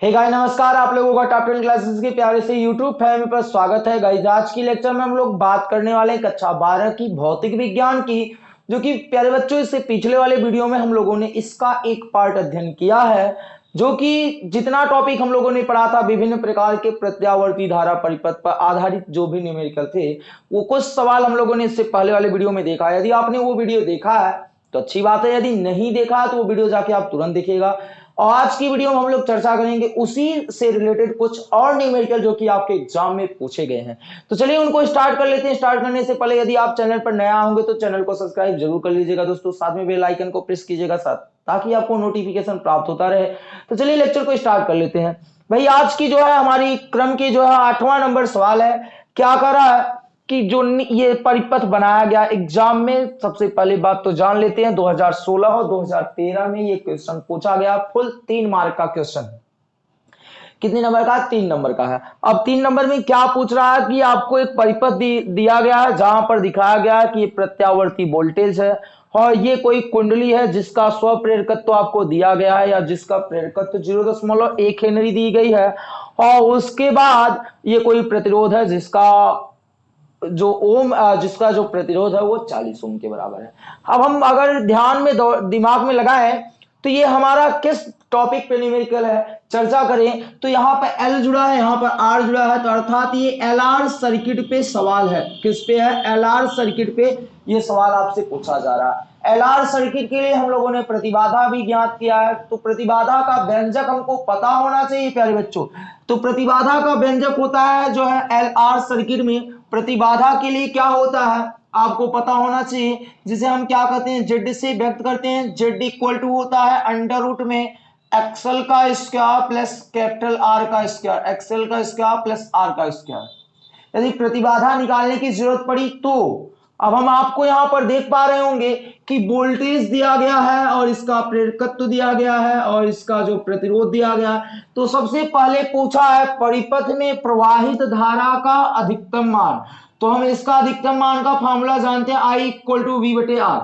Hey guys नमस्कार, आप लोगों का टॉप टेन क्लासेस के प्यारे से यूट्यूब फैमिली पर स्वागत है। गाइस आज की लेक्चर में हम लोग बात करने वाले हैं कक्षा बारह की, भौतिक विज्ञान की, जो कि प्यारे बच्चों, इससे पिछले वाले वीडियो में हम लोगों ने इसका एक पार्ट अध्ययन किया है, जो कि जितना टॉपिक हम लोगों ने पढ़ा था, विभिन्न प्रकार के प्रत्यावर्ती धारा परिपथ पर आधारित जो भी न्यूमेरिकल थे, वो कुछ सवाल हम लोगों ने इससे पहले वाले वीडियो में देखा यदि आपने वो वीडियो देखा है तो अच्छी बात है। यदि नहीं देखा तो वो वीडियो जाके आप तुरंत देखिएगा। आज की वीडियो में हम लोग चर्चा करेंगे उसी से रिलेटेड कुछ और न्यूमेरिकल जो कि आपके एग्ज़ाम में पूछे गए हैं। तो चलिए उनको स्टार्ट कर लेते हैं। स्टार्ट करने से पहले यदि आप चैनल पर नया होंगे तो चैनल को सब्सक्राइब ज़रूर कर लीजिएगा दोस्तों। साथ में बेल आइकन को प्रेस कीजिएगा साथ, ताकि आपको नोटिफिकेशन प्राप्त होता रहे। तो चलिए लेक्चर को स्टार्ट कर लेते हैं। भाई, आज की जो है हमारी क्रम की जो है आठवां नंबर सवाल है। क्या कर रहा है? कि जो ये परिपथ बनाया गया एग्ज़ाम में सबसे पहले बात तो जान लेते हैं 2016 और 2013 में ये क्वेश्चन पूछा गया फुल तीन मार्क का क्वेश्चन कितने नंबर का? तीन नंबर का है। अब तीन नंबर में क्या पूछ रहा है कि आपको एक परिपथ दी, दिया गया है जहाँ पर दिखाया गया है कि प्रत्यावर्ती वोल्टेज है और ये कोई कुंडली है जिसका स्व प्रेरकत्व तो आपको दिया गया है या जिसका प्रेरकत्व ज़ीरो दशमलव एक हेनरी दी गई है और उसके बाद ये कोई प्रतिरोध है जिसका जो ओम जिसका जो प्रतिरोध है वो 40 ओम के बराबर है। अब हम अगर ध्यान में दिमाग में लगाए तो ये हमारा किस टॉपिक पे न्यूमेरिकल है? चर्चा करें तो यहाँ पर एल जुड़ा है, यहाँ पर आर जुड़ा है तो अर्थात ये एल आर सर्किट पे सवाल है। किस पे है? एल आर सर्किट पे ये सवाल आपसे पूछा जा रहा है। एल आर सर्किट के लिए हम लोगों ने प्रतिबाधा भी ज्ञात किया है। तो प्रतिबाधा का व्यंजक हमको पता होना चाहिए, प्यारे बच्चों। तो प्रतिबाधा का व्यंजक होता है जो है एल आर सर्किट में। प्रतिबाधा के लिए क्या होता है? आपको पता होना चाहिए, जिसे हम क्या कहते हैं? जेड से व्यक्त करते हैं। जेड इक्वल टू होता है अंडर रूट में एक्सएल का स्क्वायर प्लस कैपिटल आर का स्क्वायर। एक्सएल का स्क्वायर प्लस आर का स्क्वायर। यदि प्रतिबाधा निकालने की ज़रूरत पड़ी तो अब हम आपको यहाँ पर देख पा रहे होंगे कि वोल्टेज दिया गया है और इसका प्रेरकत्व दिया गया है और इसका जो प्रतिरोध दिया गया है। तो सबसे पहले पूछा है परिपथ में प्रवाहित धारा का अधिकतम मान। तो हम इसका अधिकतम मान का फॉर्मूला जानते हैं आई इक्वल टू वी बटे R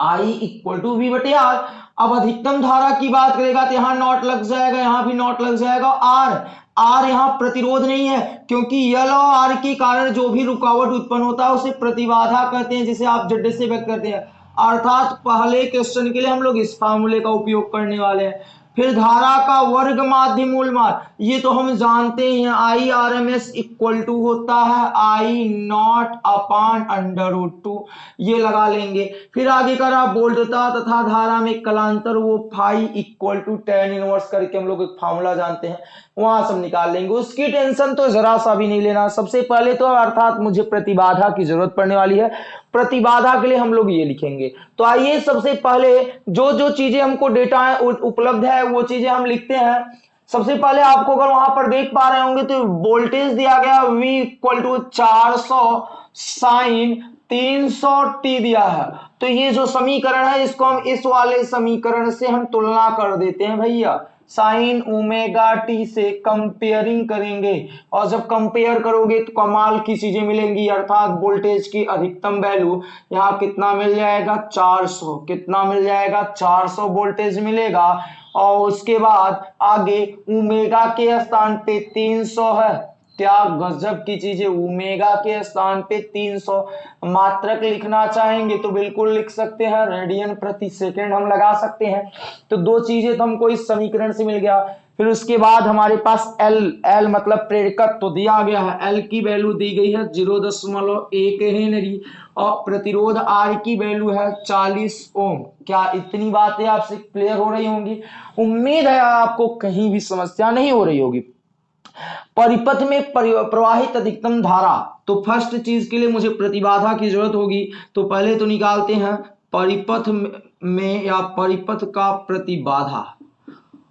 I equal to V बटे आर अब अधिकतम धारा की बात करेगा तो यहाँ नॉट लग जाएगा, यहाँ भी नॉट लग जाएगा। आर आर यहाँ प्रतिरोध नहीं है, क्योंकि यल और आर के कारण जो भी रुकावट उत्पन्न होता है, उसे प्रतिबाधा कहते हैं, जिसे आप जड्डे से व्यक्त करते हैं। अर्थात पहले क्वेश्चन के लिए हम लोग इस फार्मूले का उपयोग करने वाले हैं। फिर धारा का वर्ग माध्य मूल मान ये तो हम जानते हैं I R M S equal to होता है I not upon under root two ये लगा लेंगे। फिर आगे कर करा बोल्टता तथा धारा में कलांतर, वो phi equal to tan inverse करके हम लोग एक फॉर्मूला जानते हैं। वहाँ सब निकाल लेंगे। उसकी टेंशन तो जरा सा भी नहीं लेना। सबसे पहले तो अर्थात मुझे प्रतिबाधा की ज़रूरत पड़ने वाली है। प्रतिबाधा के लिए हम लोग ये लिखेंगे। तो आइए सबसे पहले जो जो चीज़ें हमको डेटा उपलब्ध है, वो चीज़ें हम लिखते हैं। सबसे पहले आपको अगर वहाँ पर देख पा रहे होंगे तो वोल्टेज दिया गया, V इक्वल टू चार सौ साइन तीन सौ टी दिया है। तो ये जो समीकरण है, इसको हम इस वाले समीकरण से हम तुलना कर देते हैं, भैया। साइन ओमेगा टी से कंपेयरिंग करेंगे। और जब कंपेयर करोगे तो कमाल की चीज़ें मिलेंगी, अर्थात वोल्टेज की अधिकतम वैल्यू। यहाँ कितना मिल जाएगा? 400 कितना मिल जाएगा? 400 वोल्टेज मिलेगा। और उसके बाद आगे ओमेगा के स्थान पे 300 है। क्या गजब की चीज़ है ओमेगा के स्थान पे 300 मात्रक लिखना चाहेंगे तो बिल्कुल लिख सकते हैं, रेडियन प्रति सेकंड हम लगा सकते हैं। तो दो चीज़ें तो हमको इस समीकरण से मिल गया। फिर उसके बाद हमारे पास L L मतलब प्रेरकत्व तो दिया गया है। L की वैल्यू दी गई है ज़ीरो दशमलव एक हेनरी और प्रतिरोध R की वैल्यू है 40 ओम। क्या इतनी बातें आपसे क्लियर हो रही होंगी? उम्मीद है आपको कहीं भी समस्या नहीं हो रही होगी। परिपथ में प्रवाहित अधिकतम धारा। तो फ़र्स्ट चीज़ के लिए मुझे प्रतिबाधा की ज़रूरत होगी। तो पहले तो निकालते हैं परिपथ में या परिपथ का प्रतिबाधा।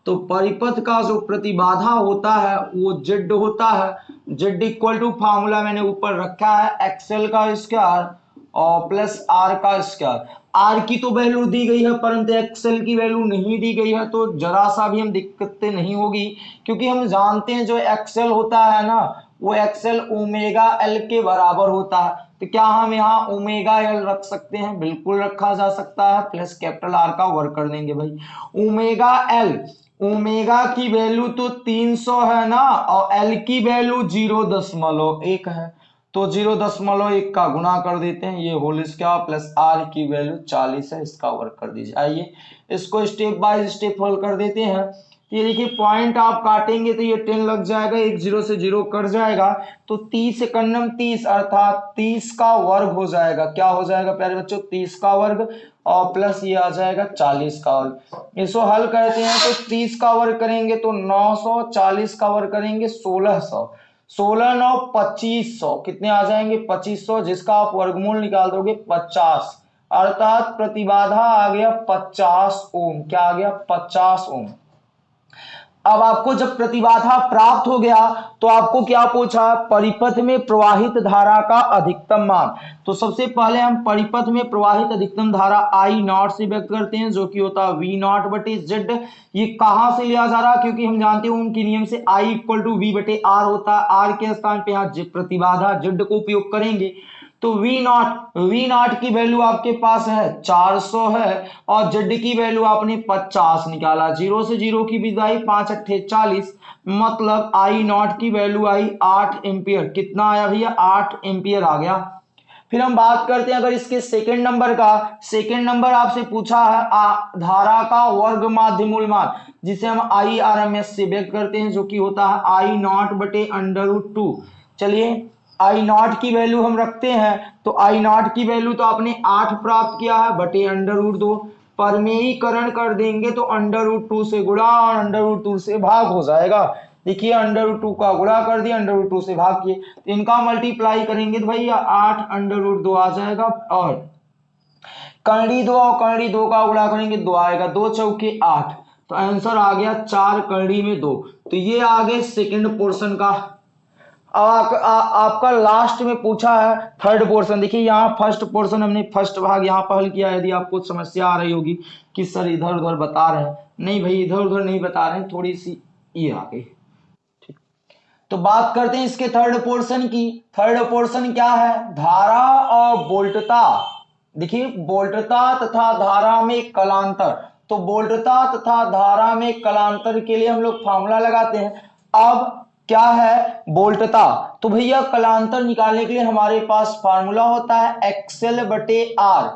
तो परिपथ का जो प्रतिबाधा होता है, वो जेड होता है। जेड इक्वल टू फार्मूला मैंने ऊपर रखा है एक्सेल का स्क्वायर और प्लस आर का स्क्वायर आर की तो वैल्यू दी गई है, परंतु एक्सेल की वैल्यू नहीं दी गई है तो जरा सा भी हम दिक्कतें नहीं होगी, क्योंकि हम जानते हैं जो एक्सेल होता है ना, वो एक्सेल ओमेगा एल के बराबर होता है। तो क्या हम यहाँ ओमेगा एल रख सकते हैं? बिल्कुल रखा जा सकता है प्लस कैपिटल आर का वर्क कर देंगे भाई। ओमेगा एल ओमेगा की वैल्यू तो 300 है ना, और एल की वैल्यू ज़ीरो दशमलव एक है। तो ज़ीरो दशमलव एक का गुना कर देते हैं, ये होल स्क्वायर प्लस आर की वैल्यू 40 है, इसका वर्क कर दीजिए। आइए, इसको स्टेप बाय स्टेप हल कर देते हैं। ये देखिए पॉइंट आप काटेंगे तो ये टेन लग जाएगा, एक ज़ीरो से ज़ीरो कट जाएगा तो तीस कन्नम तीस, अर्थात तीस का वर्ग हो जाएगा। क्या हो जाएगा प्यारे बच्चों? तीस का वर्ग, और प्लस ये आ जाएगा चालीस का वर्ग। इसको हल करते हैं तो तीस का वर्ग करेंगे तो नौ सौ, चालीस का वर्ग करेंगे सोलह सौ। सोलह, नौ, पच्चीस सौ। कितने आ जाएँगे? पच्चीस सौ, जिसका आप वर्गमूल निकाल दोगे, पचास। अर्थात प्रतिबाधा आ गया पचास ओम। क्या आ गया? पचास ओम। अब आपको जब प्रतिबाधा प्राप्त हो गया तो आपको क्या पूछा? परिपथ में प्रवाहित धारा का अधिकतम मान। तो सबसे पहले हम परिपथ में प्रवाहित अधिकतम धारा आई नॉट से व्यक्त करते हैं, जो कि होता है वी नॉट बटे जेड ये कहाँ से लिया जा रहा? क्योंकि हम जानते हैं उनके नियम से आई इक्वल टू वी बटे आर होता है। आर के स्थान पे यहाँ प्रतिबाधा जेड को उपयोग करेंगे। तो V नॉट V नॉट की वैल्यू आपके पास है 400 है और Z की वैल्यू आपने 50 निकाला। ज़ीरो से ज़ीरो की विदाई पाँच अट्ठे चालीस मतलब I नॉट की वैल्यू आई 8 एम्पियर कितना आया भैया? 8 एम्पियर आ गया। फिर हम बात करते हैं अगर इसके सेकंड नंबर का। सेकंड नंबर आपसे पूछा है आ, धारा का वर्ग माध्य मूल मान जिसे हम आई आर एम एस से व्यक्त करते हैं जो कि होता है आई नॉट बटे अंडर टू चलिए आई नॉट की वैल्यू हम रखते हैं तो आई नॉट की वैल्यू तो आपने आठ प्राप्त किया है, बटे अंडर रूट दो। परमेयीकरण कर देंगे तो अंडर रूट टू से गुणा और अंडर रूट टू से भाग हो जाएगा। देखिए अंडर रूट टू का गुणा कर दिया अंडर रूट टू से भाग किए। तो इनका मल्टीप्लाई करेंगे तो भैया आठ अंडर रूट दो आ जाएगा और करड़ी दो और करड़ी दो का गुणा करेंगे दो आएगा, दो चौके आठ। तो आंसर आ गया चार करड़ी में दो। तो ये आ गए सेकेंड पोर्शन का अब आ, आपका लास्ट में पूछा है थर्ड पोर्शन देखिए यहाँ फ़र्स्ट पोर्शन हमने फ़र्स्ट भाग यहाँ पर हल किया। यदि आपको समस्या आ रही होगी कि सर इधर उधर बता रहे हैं। नहीं भाई इधर उधर नहीं बता रहे हैं थोड़ी सी ये आ गई। ठीक। तो बात करते हैं इसके थर्ड पोर्शन की। थर्ड पोर्शन क्या है? धारा और बोल्टता। देखिए बोल्टता तथा धारा में कलांतर। तो बोल्टता तथा धारा में कलांतर के लिए हम लोग फॉर्मूला लगाते हैं। अब क्या है बोल्टता? तो भैया, कलांतर निकालने के लिए हमारे पास फार्मूला होता है एक्सेल बटे आर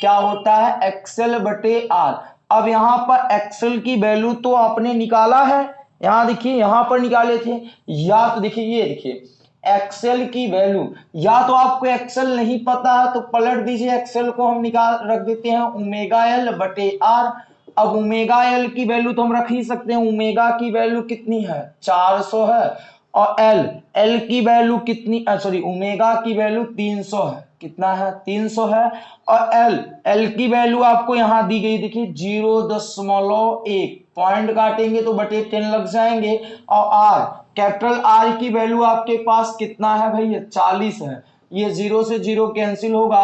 क्या होता है? एक्सेल बटे आर अब यहाँ पर एक्सेल की वैल्यू तो आपने निकाला है। यहाँ देखिए, यहाँ पर निकाले थे। या तो देखिए, ये देखिए एक्सेल की वैल्यू या तो आपको एक्सेल नहीं पता है तो पलट दीजिए एक्सेल को हम निकाल, रख देते हैं। ओमेगा एल बटे आर अब ओमेगा एल की वैल्यू तो हम रख ही सकते हैं। ओमेगा की वैल्यू कितनी है? 400 है। और एल एल की वैल्यू कितनी सॉरी ओमेगा की वैल्यू 300 है। कितना है? 300 है। और एल एल की वैल्यू आपको यहाँ दी गई, देखिए, ज़ीरो दशमलव एक। पॉइंट काटेंगे तो बटे टेन लग जाएँगे। और आर कैपिटल आर की वैल्यू आपके पास कितना है भैया? चालीस है। ये ज़ीरो से ज़ीरो कैंसिल होगा।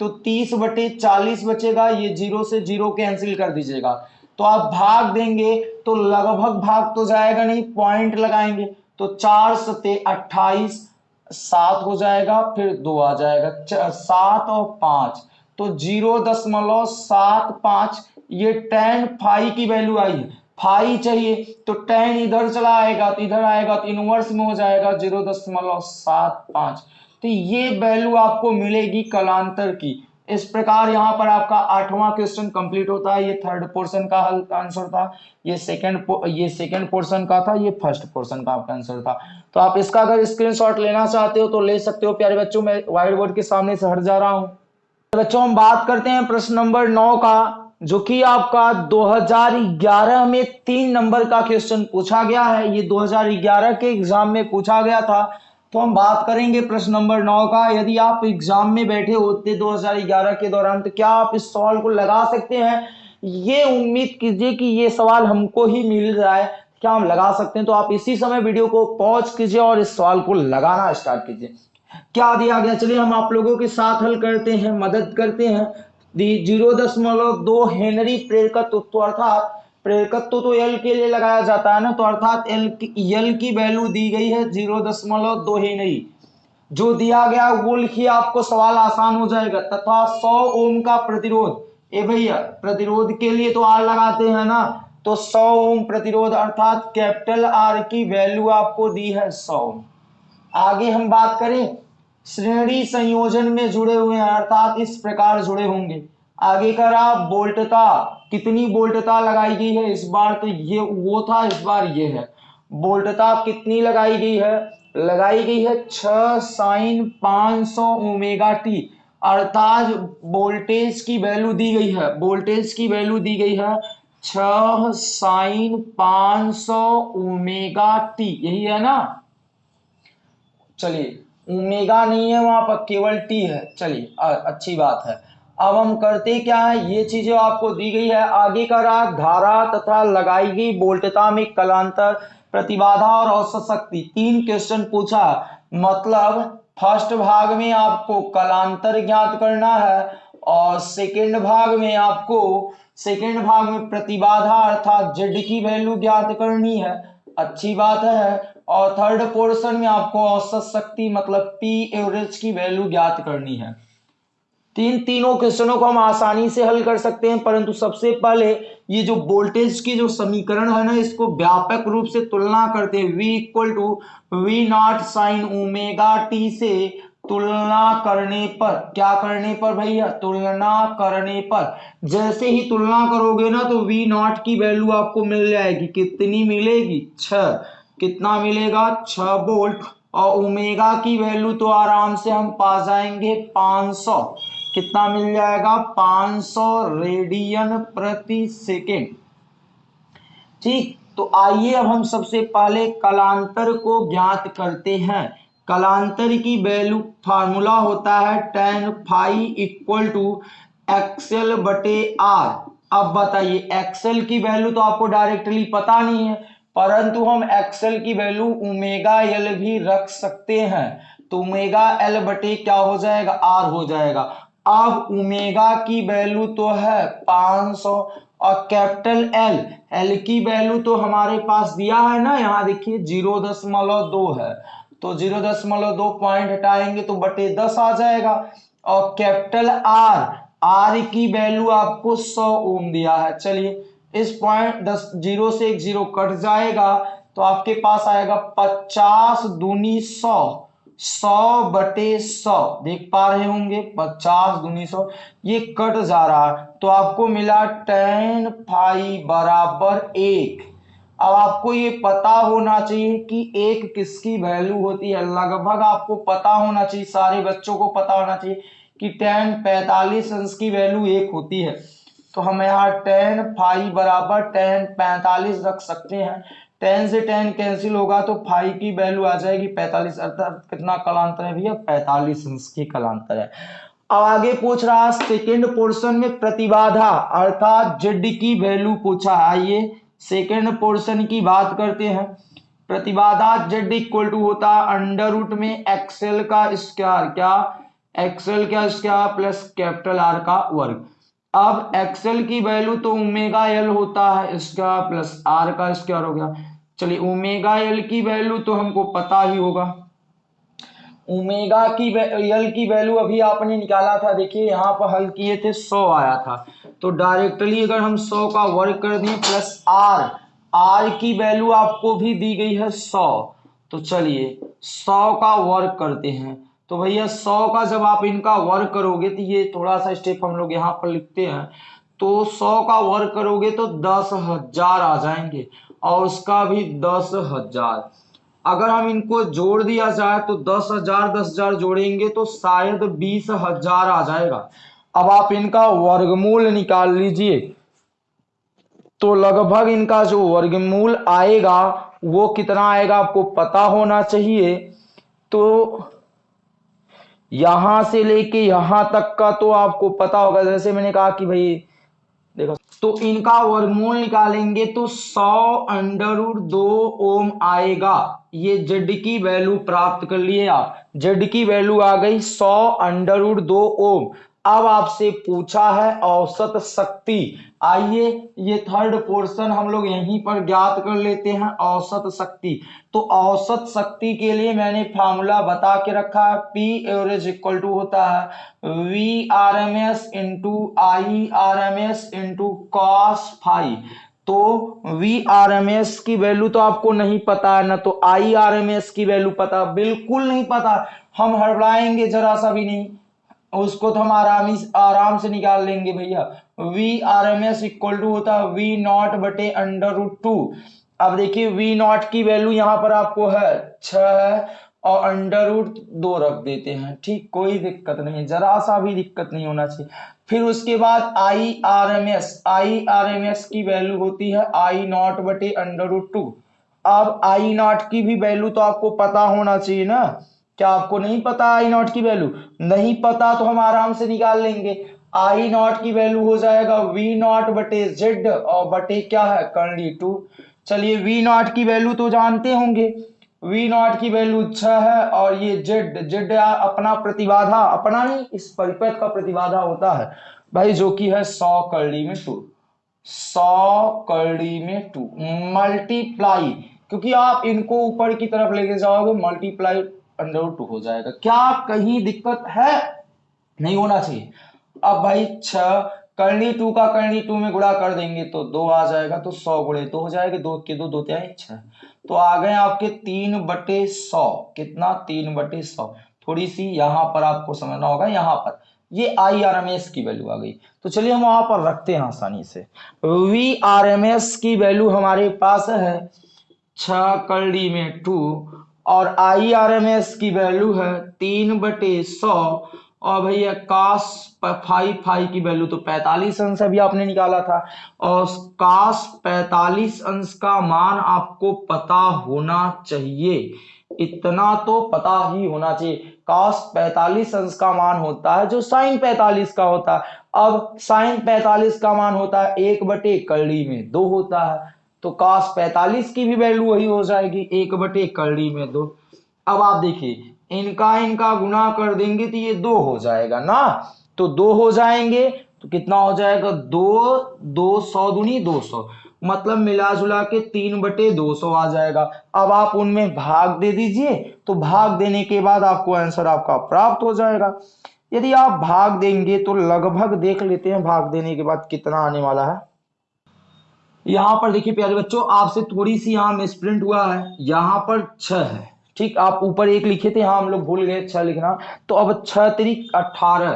तो तीस बटे चालीस बचेगा, ये ज़ीरो से ज़ीरो कैंसिल कर दीजिएगा। तो आप भाग देंगे तो लगभग भाग तो जाएगा नहीं पॉइंट लगाएँगे तो चार सते अट्ठाईस, सात हो जाएगा, फिर दो आ जाएगा सात और पाँच। तो ज़ीरो दशमलव सात पाँच, ये टेन फाइव की वैल्यू आई है। फाइव चाहिए तो टेन इधर चला आएगा तो इधर आएगा तो इनवर्स में हो जाएगा, ज़ीरो दशमलव सात पाँच। तो ये वैल्यू आपको मिलेगी कलांतर की। इस प्रकार यहाँ पर आपका आठवां क्वेश्चन कंप्लीट होता है। ये थर्ड पोर्शन का हल आंसर था। ये सेकंड ये सेकंड पोर्शन का था। ये फ़र्स्ट पोर्शन का आपका आंसर था। तो आप इसका अगर स्क्रीनशॉट लेना चाहते हो तो ले सकते हो। प्यारे बच्चों, मैं व्हाइट बोर्ड के सामने से हट जा रहा हूँ। बच्चों, हम बात करते हैं प्रश्न नंबर नौ का, जो कि आपका 2011 में तीन नंबर का क्वेश्चन पूछा गया है। ये 2011 के एग्ज़ाम में पूछा गया था। तो हम बात करेंगे प्रश्न नंबर नौ का। यदि आप एग्ज़ाम में बैठे होते 2011 के दौरान तो क्या आप इस सवाल को लगा सकते हैं? ये उम्मीद कीजिए कि ये सवाल हमको ही मिल है। क्या हम लगा सकते हैं? तो आप इसी समय वीडियो को पॉज कीजिए और इस सवाल को लगाना स्टार्ट कीजिए। क्या दिया गया? चलिए हम आप लोगों के साथ हल करते हैं, मदद करते हैं। ज़ीरो दशमलव दो हेनरी प्रेरकत्व अर्थात प्रेरकत्व तो एल के लिए लगाया जाता है ना तो अर्थात एल की एल की वैल्यू दी गई है ज़ीरो दशमलव दो ही नहीं। जो दिया गया वो लिखिए आपको सवाल आसान हो जाएगा। तथा 100 ओम का प्रतिरोध, ए भैया, प्रतिरोध के लिए तो आर लगाते हैं ना तो 100 ओम प्रतिरोध अर्थात कैपिटल आर की वैल्यू आपको दी है 100 आगे हम बात करें, श्रेणी संयोजन में जुड़े हुए हैं, अर्थात इस प्रकार जुड़े होंगे। आगे कर आप बोल्टता कितनी बोल्टता लगाई गई है? इस बार तो ये, वो था, इस बार ये है। बोल्टता कितनी लगाई गई है? लगाई गई है छ साइन पाँच सौ ओमेगा टी। अर्थात वोल्टेज की वैल्यू दी गई है। वोल्टेज की वैल्यू दी गई है छ साइन पाँच सौ ओमेगा टी। यही है ना? चलिए, ओमेगा नहीं है वहाँ पर, केवल टी है। चलिए अच्छी बात है। अब हम करते क्या है? ये चीज़ें आपको दी गई है। आगे का राग धारा तथा लगाई गई बोल्टता में कलांतर, प्रतिबाधा और औसत शक्ति तीन क्वेश्चन पूछा। मतलब फ़र्स्ट भाग में आपको कलांतर ज्ञात करना है और सेकेंड भाग में आपको सेकेंड भाग में प्रतिबाधा अर्थात जेड की वैल्यू ज्ञात करनी है। अच्छी बात है। और थर्ड पोर्शन में आपको औसत शक्ति मतलब पी एवरेज की वैल्यू ज्ञात करनी है। तीन तीनों क्वेश्चनों को हम आसानी से हल कर सकते हैं, परंतु सबसे पहले ये जो वोल्टेज की जो समीकरण है ना, इसको व्यापक रूप से तुलना करते हैं v equal to V not sine omega t से तुलना करने पर, क्या करने पर भैया? तुलना करने पर। जैसे ही तुलना करोगे ना तो वी नॉट की वैल्यू आपको मिल जाएगी। कितनी मिलेगी? छ कितना मिलेगा? छ वोल्ट और ओमेगा की वैल्यू तो आराम से हम पा जाएँगे 500 कितना मिल जाएगा? 500 रेडियन प्रति सेकेंड। ठीक तो आइए अब हम सबसे पहले कलांतर को ज्ञात करते हैं। कलांतर की वैल्यू फार्मूला होता है tan phi equal to XL बटे आर अब बताइए एक्सएल की वैल्यू तो आपको डायरेक्टली पता नहीं है, परंतु हम एक्सएल की वैल्यू ओमेगा एल भी रख सकते हैं। तो ओमेगा एल बटे क्या हो जाएगा? आर हो जाएगा। अब ओमेगा की वैल्यू तो है 500 और कैपिटल एल एल की वैल्यू तो हमारे पास दिया है ना, यहाँ देखिए ज़ीरो दशमलव दो है। तो ज़ीरो दशमलव दो पॉइंट हटाएँगे तो बटे दस आ जाएगा। और कैपिटल आर आर की वैल्यू आपको 100 ओम दिया है। चलिए, इस पॉइंट दस, ज़ीरो से एक ज़ीरो कट जाएगा तो आपके पास आएगा पचास दूनी सौ। सौ बटे सौ, देख पा रहे होंगे, पचास दुनी सौ, ये कट जा रहा तो आपको मिला टेन फाइव बराबर एक। अब आपको ये पता होना चाहिए कि एक किसकी वैल्यू होती है। लगभग आपको पता होना चाहिए, सारे बच्चों को पता होना चाहिए कि टेन पैतालीस अंश की वैल्यू एक होती है। तो हम यहाँ टेन फाइव बराबर टेन पैंतालीस रख सकते हैं। टेन से टेन कैंसिल होगा तो फाइव की वैल्यू आ जाएगी पैंतालीस, अर्थात कितना कलांतर है भैया? पैंतालीस इंच की कलांतर है। अब आगे पूछ रहा सेकेंड पोर्शन में प्रतिबाधा, अर्थात जेड की वैल्यू पूछा आइए सेकेंड पोर्शन की बात करते हैं। प्रतिबाधा जेड इक्वल टू होता है अंडर रूट में एक्सेल का स्क्वायर क्या? एक्सेल का स्क्वायर प्लस कैपिटल आर का वर्ग। अब एक्सेल की वैल्यू तो ओमेगा एल होता है स्क्वायर प्लस आर का स्क्वायर हो गया। चलिए ओमेगा एल की वैल्यू तो हमको पता ही होगा। ओमेगा की एल की वैल्यू अभी आपने निकाला था, देखिए, यहाँ पर हल किए थे, सौ आया था। तो डायरेक्टली अगर हम सौ का वर्क कर दें प्लस आर आर की वैल्यू आपको भी दी गई है सौ। तो चलिए, सौ का वर्क करते हैं। तो भैया, सौ का जब आप इनका वर्क करोगे तो ये थोड़ा सा स्टेप हम लोग यहाँ पर लिखते हैं। तो सौ का वर्क करोगे तो दस हज़ार आ जाएँगे। और उसका भी दस हज़ार। अगर हम इनको जोड़ दिया जाए तो दस हज़ार दस हज़ार जोड़ेंगे तो शायद बीस हज़ार आ जाएगा। अब आप इनका वर्गमूल निकाल लीजिए। तो लगभग इनका जो वर्गमूल आएगा, वो कितना आएगा आपको पता होना चाहिए। तो यहाँ से लेके यहाँ तक का तो आपको पता होगा। जैसे मैंने कहा कि भाई देखो तो इनका वर्गमूल निकालेंगे तो सौ अंडर दो ओम आएगा। ये जेड की वैल्यू प्राप्त कर लिए आप। जेड की वैल्यू आ गई सौ अंडर दो ओम। अब आपसे पूछा है औसत शक्ति। आइए, ये थर्ड पोर्शन हम लोग यहीं पर ज्ञात कर लेते हैं औसत शक्ति। तो औसत शक्ति के लिए मैंने फार्मूला बता के रखा है पी एवरेज इक्वल टू होता है V R M S into I R M S into cos phi तो वी आर एम एस की वैल्यू तो आपको नहीं पता है, ना तो आई आर एम एस की वैल्यू पता, बिल्कुल नहीं पता। हम हड़बड़ाएँगे जरा सा भी नहीं। उसको तो हम आराम आराम से निकाल लेंगे भैया। V R M S equal to होता है वी नॉट बटे अंडर रूट टू अब देखिए वी नॉट की वैल्यू यहाँ पर आपको है छ है और अंडर रूट दो रख देते हैं। ठीक, कोई दिक्कत नहीं है जरा सा भी दिक्कत नहीं होना चाहिए। फिर उसके बाद I R M S I R M S की वैल्यू होती है आई नॉट बटे अंडर रूट टू अब आई नॉट की भी वैल्यू तो आपको पता होना चाहिए ना। क्या आपको नहीं पता आई नॉट की वैल्यू नहीं पता तो हम आराम से निकाल लेंगे। आई नॉट की वैल्यू हो जाएगा। वी नॉट बटे जेड और बटे क्या है? करली टू चलिए वी नॉट की वैल्यू तो जानते होंगे। वी नॉट की वैल्यू छह है और ये जेड जेड अपना प्रतिबाधा, अपना नहीं इस परिपथ का प्रतिबाधा होता है। भाई जो कि है सौ करड़ी में टू सौ करड़ी में टू मल्टीप्लाई क्योंकि आप इनको ऊपर की तरफ़ लेके जाओगे मल्टीप्लाई अंडर टू हो जाएगा। क्या कहीं दिक्कत है? नहीं होना चाहिए। अब भाई छ, करनी टू का करनी टू में गुणा कर देंगे तो दो आ जाएगा तो सौ गुड़े दो हो जाएगा। दो के दो दो त्याई छह। तो आ गए आपके तीन बटे सौ। कितना? तीन बटे सौ। थोड़ी सी यहाँ पर आपको समझना होगा, यहाँ पर। ये आई आर एम एस की वैल्यू आ गई। तो चलिए हम वहाँ पर रखते हैं आसानी से। वी आर एम एस की वैल्यू हमारे पास है। छ कड़ी में टू। और आई आर एम एस की वैल्यू है तीन बटे सौ, और भैया कास फाइव फाइव की वैल्यू तो पैतालीस अंश अभी आपने निकाला था, और कास पैतालीस अंश का मान आपको पता होना चाहिए। इतना तो पता ही होना चाहिए। कास पैतालीस अंश का मान होता है जो साइन पैतालीस का होता है। अब साइन पैतालीस का मान होता है एक बटे कड़ी में दो होता है। तो कास पैतालीस की भी वैल्यू वही हो जाएगी, एक बटे कड़ी में दो। अब आप देखिए, इनका इनका गुना कर देंगे तो ये दो हो जाएगा ना? तो दो हो जाएँगे तो कितना हो जाएगा? दो दो सौ दुनी दो सौ। मतलब मिला जुला के तीन बटे दो सौ आ जाएगा। अब आप उनमें भाग दे दीजिए तो भाग देने के बाद आपको आंसर आपका प्राप्त हो जाएगा। यदि आप भाग देंगे तो लगभग देख लेते हैं, भाग देने के बाद कितना आने वाला है। यहाँ पर देखिए प्यारे बच्चों, आपसे थोड़ी सी यहाँ मिसप्रिंट हुआ है। यहाँ पर छ है। ठीक, आप ऊपर एक लिखे थे, यहाँ हम लोग भूल गए छह लिखना। तो अब छह तरीक अठारह।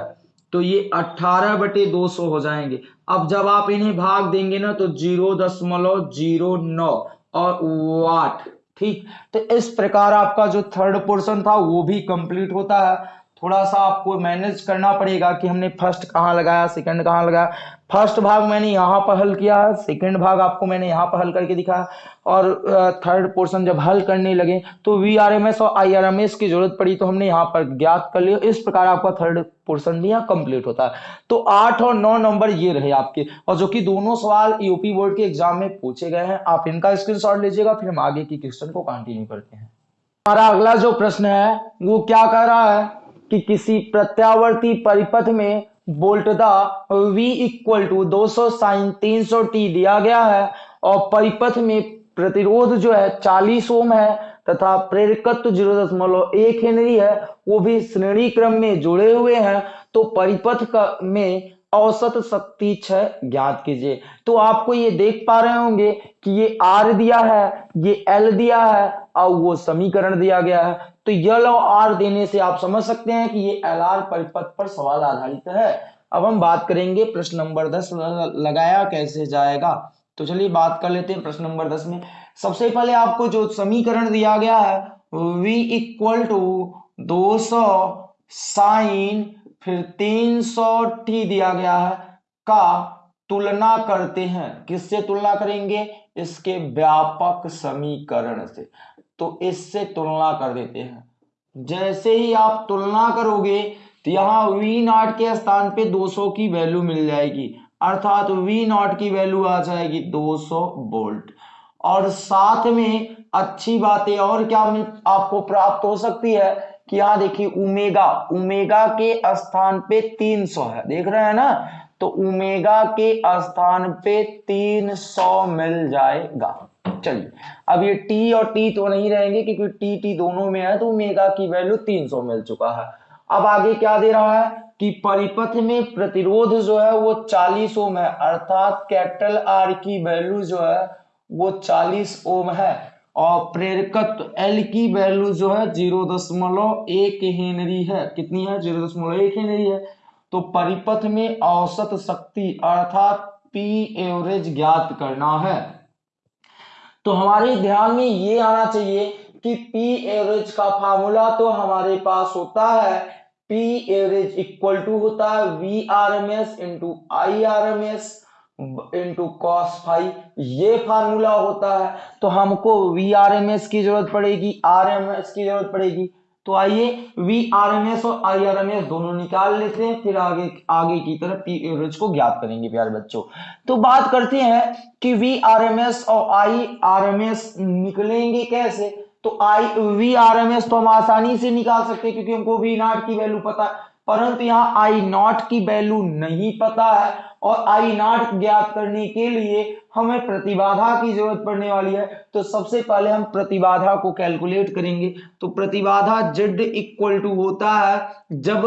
तो ये अठारह बटे दो सौ हो जाएँगे। अब जब आप इन्हें भाग देंगे ना तो ज़ीरो दशमलव ज़ीरो नौ और वाट ठीक तो इस प्रकार आपका जो थर्ड पोर्शन था, वो भी कंप्लीट होता है। थोड़ा सा आपको मैनेज करना पड़ेगा कि हमने फ़र्स्ट कहाँ लगाया सेकंड कहाँ लगाया। फ़र्स्ट भाग मैंने यहाँ पर हल किया सेकेंड भाग आपको मैंने यहाँ पर हल करके दिखाया और थर्ड पोर्शन जब हल करने लगे तो वी आर एम एस और आई आर एम एस की ज़रूरत पड़ी तो हमने यहाँ पर ज्ञात कर लिया। इस प्रकार आपका थर्ड पोर्शन भी यहाँ कंप्लीट होता। है तो आठ और नौ नंबर ये रहे आपके। और जो कि दोनों सवाल यूपी बोर्ड के एग्ज़ाम में पूछे गए हैं। आप इनका स्क्रीन लीजिएगा, फिर हम आगे की क्वेश्चन को कंटिन्यू करते हैं। हमारा अगला जो प्रश्न है, वो क्या कह रहा है? कि किसी प्रत्यावर्ती परिपथ में बोल्टदा V इक्वल टू दो सौ साइन तीन सौ टी दिया गया है और परिपथ में प्रतिरोध जो है 40 ओम है तथा प्रेरकत्व ज़ीरो दशमलव एक हेनरी है, वो भी श्रेणी क्रम में जुड़े हुए हैं तो परिपथ का में औसत शक्ति छ ज्ञात कीजिए। तो आपको ये देख पा रहे होंगे कि ये आर दिया है, ये एल दिया है, और वो समीकरण दिया गया है। तो यल और आर देने से आप समझ सकते हैं कि ये एल आर परिपथ पर सवाल आधारित है। अब हम बात करेंगे प्रश्न नंबर दस लगाया कैसे जाएगा? तो चलिए बात कर लेते हैं प्रश्न नंबर दस में। सबसे पहले आपको जो समीकरण दिया गया है, v इक्वल टू दो सौ साइन फिर तीन सौ टी दिया गया है, का तुलना करते हैं। किससे तुलना करेंगे? इसके व्यापक समीकरण से। तो इससे तुलना कर देते हैं। जैसे ही आप तुलना करोगे तो यहाँ वी नॉट के स्थान पे 200 की वैल्यू मिल जाएगी। अर्थात वी नॉट की वैल्यू आ जाएगी 200 वोल्ट और साथ में अच्छी बातें और क्या आपको प्राप्त हो सकती है कि यहाँ देखिए उमेगा उमेगा के स्थान पे 300 है। देख रहे हैं ना? तो उमेगा के स्थान पे 300 मिल जाएगा। चलिए। अब ये टी और टी तो नहीं रहेंगे क्योंकि टी टी दोनों में है तो मेगा की वैल्यू 300 मिल चुका है। अब आगे क्या दे रहा है कि परिपथ में प्रतिरोध जो है वो 40 ओम है, अर्थात कैपिटल आर की वैल्यू जो है वो 40 ओम है और प्रेरकत्व एल की वैल्यू जो है ज़ीरो दशमलव एक हेनरी है। कितनी है? ज़ीरो दशमलव एक हेनरी है। तो परिपथ में औसत शक्ति अर्थात पी एवरेज ज्ञात करना है। तो हमारे ध्यान में ये आना चाहिए कि पी एवरेज का फार्मूला तो हमारे पास होता है। पी एवरेज इक्वल टू होता है V R M S into I R M S into cos phi ये फार्मूला होता है। तो हमको वी आर एम एस की ज़रूरत पड़ेगी आर एम एस की ज़रूरत पड़ेगी। तो आइए वी आर एम एस और आई आर एम एस दोनों निकाल लेते हैं, फिर आगे आगे की तरफ़ पी एवरेज को ज्ञात करेंगे, प्यारे बच्चों। तो बात करते हैं कि वी आर एम एस और आई आर एम एस निकलेंगे कैसे? तो I V R M S तो हम आसानी से निकाल सकते हैं, क्योंकि हमको वी नॉट की वैल्यू पता है, परंतु यहाँ आई नॉट की वैल्यू नहीं पता है। और आई नॉट ज्ञात करने के लिए हमें प्रतिबाधा की ज़रूरत पड़ने वाली है। तो सबसे पहले हम प्रतिबाधा को कैलकुलेट करेंगे। तो प्रतिबाधा जेड इक्वल टू होता है जब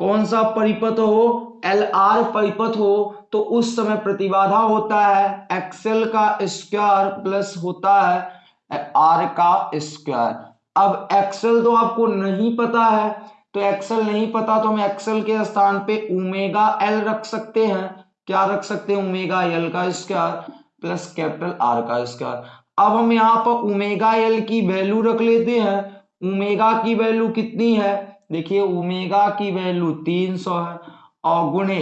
कौन सा परिपथ हो? एल आर परिपथ हो तो उस समय प्रतिबाधा होता है। एक्सएल का स्क्वायर प्लस होता है। आर का स्क्वायर अब एक्सएल तो आपको नहीं पता है। तो एक्सएल नहीं पता तो हम एक्सएल के स्थान पे ओमेगा एल रख सकते हैं। क्या रख सकते हैं? ओमेगा एल का स्क्वायर प्लस कैपिटल आर का स्क्वायर अब हम यहाँ पर ओमेगा एल की वैल्यू रख लेते हैं। ओमेगा की वैल्यू कितनी है? देखिए ओमेगा की वैल्यू 300 है और गुणे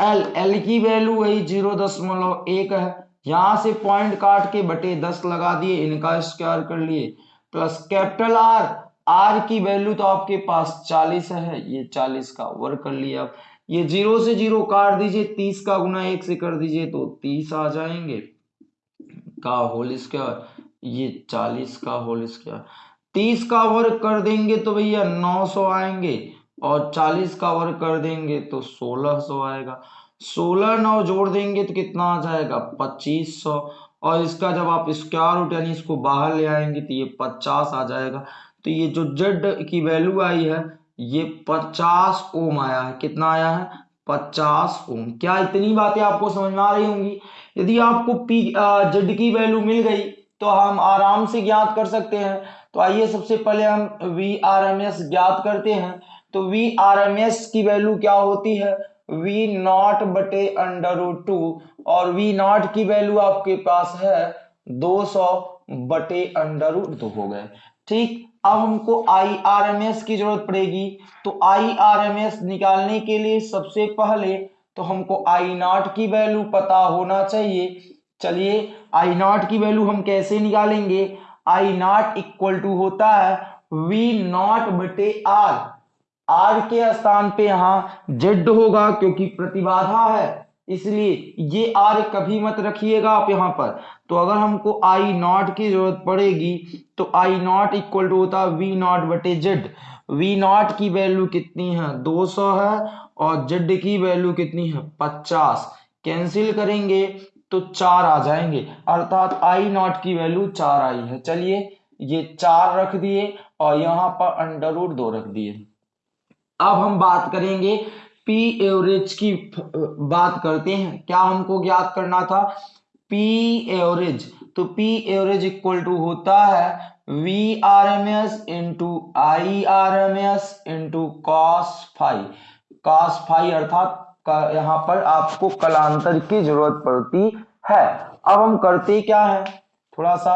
एल एल की वैल्यू वही ज़ीरो दशमलव एक है। यहाँ से पॉइंट काट के बटे दस लगा दिए, इनका स्क्वायर कर लिए। प्लस कैपिटल आर आर की वैल्यू तो आपके पास 40 है, ये 40 का वर्क कर लिया अब ये ज़ीरो से ज़ीरो काट दीजिए 30 का गुना एक से कर दीजिए तो 30 आ जाएँगे। का होल स्क्वायर ये 40 का होल स्क्वायर 30 का वर्क कर देंगे तो भैया 900 आएँगे और 40 का वर्क कर देंगे तो 1600 आएगा। 16 नौ जोड़ देंगे तो कितना आ जाएगा? 2500 और इसका जब आप स्क्वायर रूट यानी इसको बाहर ले आएँगे तो ये 50 आ जाएगा। तो ये जो जेड की वैल्यू आई है, ये पचास ओम आया है। कितना आया है? पचास ओम क्या इतनी बातें आपको समझ में आ रही होंगी? यदि आपको पी जेड की वैल्यू मिल गई तो हम आराम से ज्ञात कर सकते हैं। तो आइए सबसे पहले हम वी आर एम एस ज्ञात करते हैं। तो वी आर एम एस की वैल्यू क्या होती है? वी नॉट बटे अंडर रूट टू और वी नॉट की वैल्यू आपके पास है 200 बटे अंडर रूट दो हो गए। ठीक? अब हमको आई आर एम एस की ज़रूरत पड़ेगी। तो आई आर एम एस निकालने के लिए सबसे पहले तो हमको आई नॉट की वैल्यू पता होना चाहिए। चलिए आई नॉट की वैल्यू हम कैसे निकालेंगे? आई नॉट इक्वल टू होता है वी नॉट बटे आर आर के स्थान पे यहाँ जेड होगा क्योंकि प्रतिबाधा है। इसलिए ये आर कभी मत रखिएगा आप यहाँ पर। तो अगर हमको आई नॉट की ज़रूरत पड़ेगी तो आई नॉट इक्वल टू होता है वी नॉट बटे जेड वी नॉट की वैल्यू कितनी है? 200 है, और जेड की वैल्यू कितनी है? 50 कैंसिल करेंगे तो चार आ जाएँगे। अर्थात आई नॉट की वैल्यू चार आई है। चलिए, ये चार रख दिए, और यहाँ पर अंडर रूट दो रख दिए। अब हम बात करेंगे पी एवरेज की बात करते हैं। क्या हमको ज्ञात करना था? पी एवरेज तो पी एवरेज इक्वल टू होता है V R M S into I R M S into cos phi cos phi अर्थात यहाँ पर आपको कलांतर की ज़रूरत पड़ती है। अब हम करते क्या है? थोड़ा सा।